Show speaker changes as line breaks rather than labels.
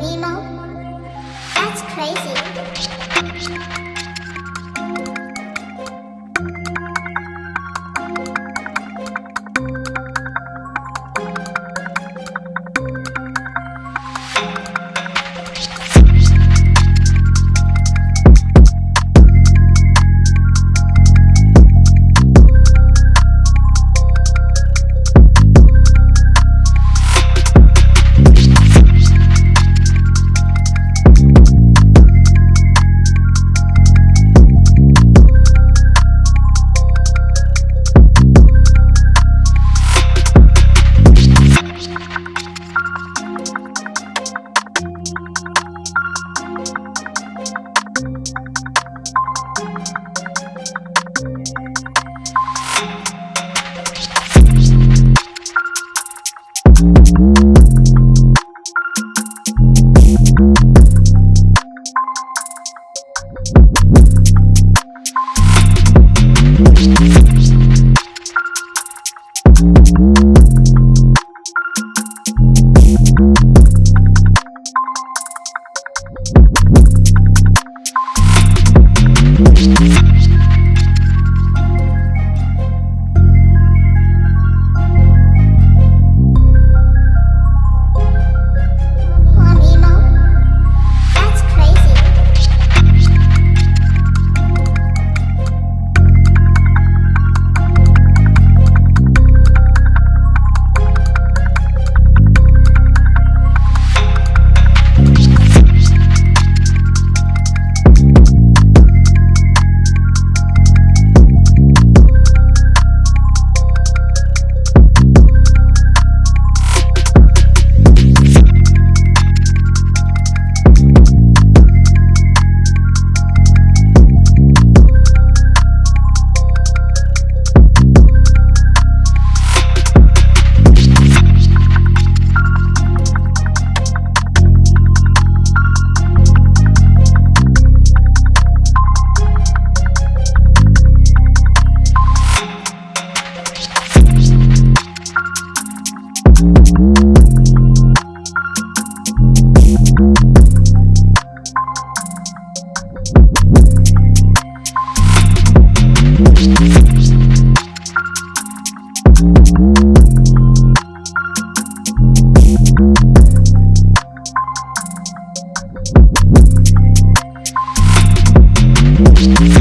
Nemo? That's crazy.
We'll be right back. We'll be right back.